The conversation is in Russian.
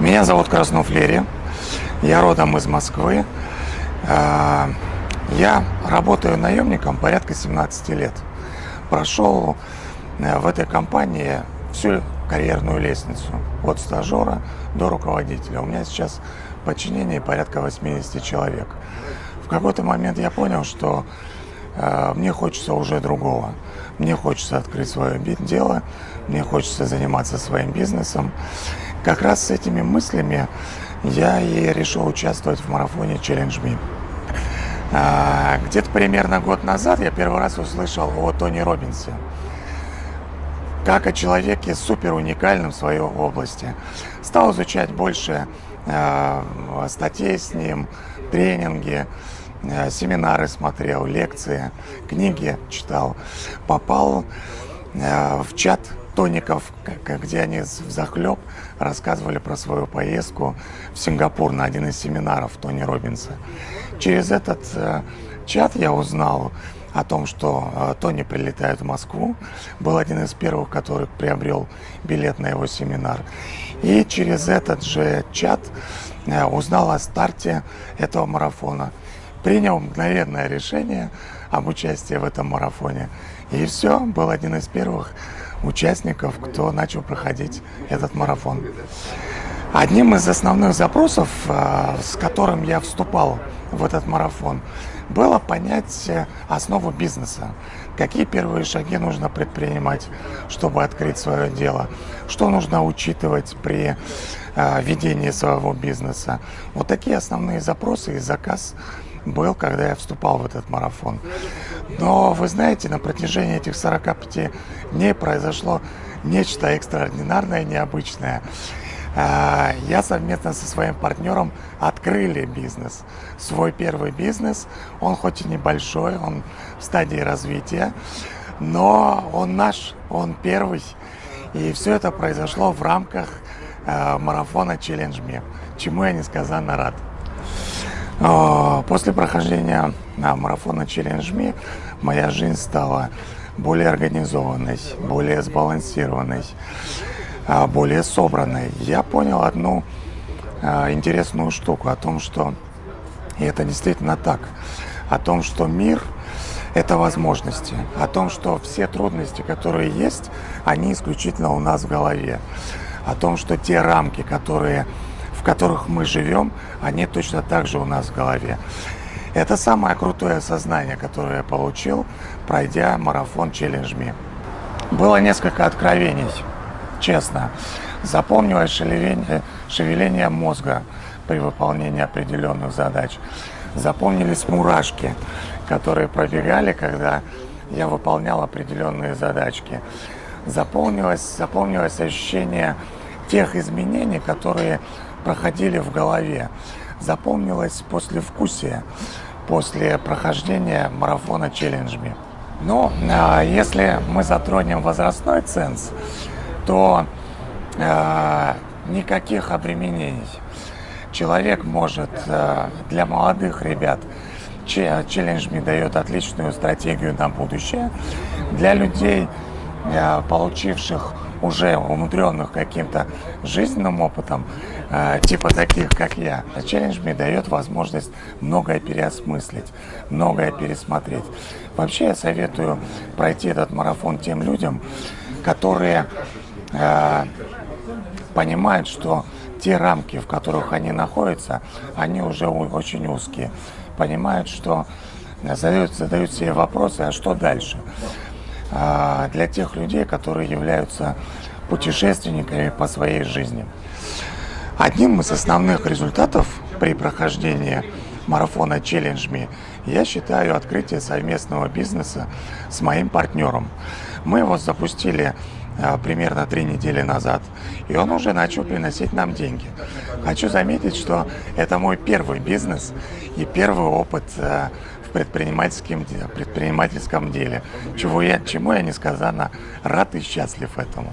Меня зовут Краснов Лерий. Я родом из Москвы. А, я работаю наемником порядка 17 лет. Прошел э, в этой компании всю карьерную лестницу. От стажера до руководителя. У меня сейчас подчинение порядка 80 человек. В какой-то момент я понял, что э, мне хочется уже другого. Мне хочется открыть свое дело, мне хочется заниматься своим бизнесом. Как раз с этими мыслями я и решил участвовать в марафоне Challenge Me. А, где-то примерно год назад я первый раз услышал о Тони Робинсе. Как о человеке супер уникальном в своей области. Стал изучать больше э, статей с ним, тренинги, семинары смотрел, лекции, книги читал. Попал э, в чат тоников, где они в захлеб рассказывали про свою поездку в Сингапур на один из семинаров Тони Робинса. Через этот э, чат я узнал о том, что э, Тони прилетает в Москву. Был один из первых, который приобрел билет на его семинар. И через этот же чат э, узнал о старте этого марафона. Принял мгновенное решение об участии в этом марафоне. И все, был один из первых участников, кто начал проходить этот марафон. Одним из основных запросов, э, с которым я вступал в этот марафон, было понять основу бизнеса. Какие первые шаги нужно предпринимать, чтобы открыть свое дело, что нужно учитывать при э, ведении своего бизнеса. Вот такие основные запросы и заказ был, когда я вступал в этот марафон. Но вы знаете, на протяжении этих 45 дней произошло нечто экстраординарное, необычное. А, я совместно со своим партнером открыли бизнес. Свой первый бизнес. Он хоть и небольшой, он в стадии развития, но он наш, он первый. И все это произошло в рамках а, марафона Challenge Me, чему я несказанно рад. А, после прохождения марафона Challenge Me моя жизнь стала более организованной, более сбалансированной, а, более собранной. Я понял одну а, интересную штуку о том, что и это действительно так, о том, что мир – это возможности, о том, что все трудности, которые есть, они исключительно у нас в голове, о том, что те рамки, которые в которых мы живем, они точно так же у нас в голове. Это самое крутое осознание, которое я получил, пройдя марафон Challenge Me. Было несколько откровений, честно. Запомнилось шевеление, шевеление мозга при выполнении определенных задач. Запомнились мурашки, которые пробегали, когда я выполнял определенные задачки. Запомнилось, запомнилось ощущение тех изменений, которые проходили в голове. Запомнилось послевкусие после прохождения марафона челленджами. Но э, если мы затронем возрастной ценз, то э, никаких обременений. Человек может э, для молодых ребят челлендж дает отличную стратегию на будущее. Для людей, получивших уже умудренных каким-то жизненным опытом, э, типа таких, как я, челлендж мне дает возможность многое переосмыслить, многое пересмотреть. Вообще я советую пройти этот марафон тем людям, которые э, понимают, что те рамки, в которых они находятся, они уже очень узкие. Понимают, что задают, задают себе вопросы, а что дальше? А, для тех людей, которые являются путешественниками по своей жизни. Одним из основных результатов при прохождении марафона Challenge Me я считаю открытие совместного бизнеса с моим партнером. Мы его запустили а, примерно три недели назад, и он уже начал приносить нам деньги. Хочу заметить, что это мой первый бизнес и первый опыт а, предпринимательском, предпринимательском деле, чего я, чему я несказанно рад и счастлив этому.